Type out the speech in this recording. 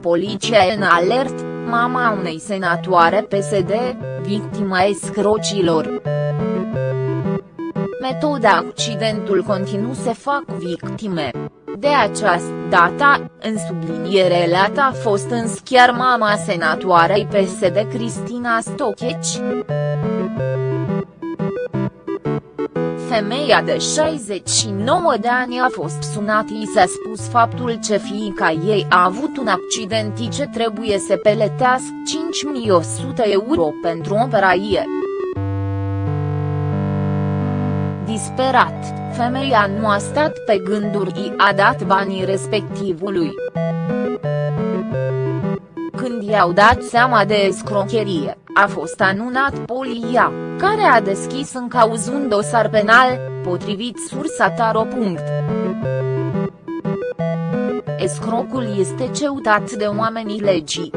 poliția în alert, mama unei senatoare PSD, victima escrocilor. Metoda accidentul continuu se fac victime. De această dată, în subliniere lată a fost însă chiar mama senatoarei PSD Cristina Stocheci. Femeia de 69 de ani a fost sunată și s-a spus faptul ce fiica ei a avut un accident și ce trebuie să peletească 5100 euro pentru operaie. Disperat, femeia nu a stat pe gânduri și a dat banii respectivului. Când i-au dat seama de escrocherie, a fost anunat polia, care a deschis în cauz un dosar penal, potrivit sursa Taro. Escrocul este ceutat de oamenii legii.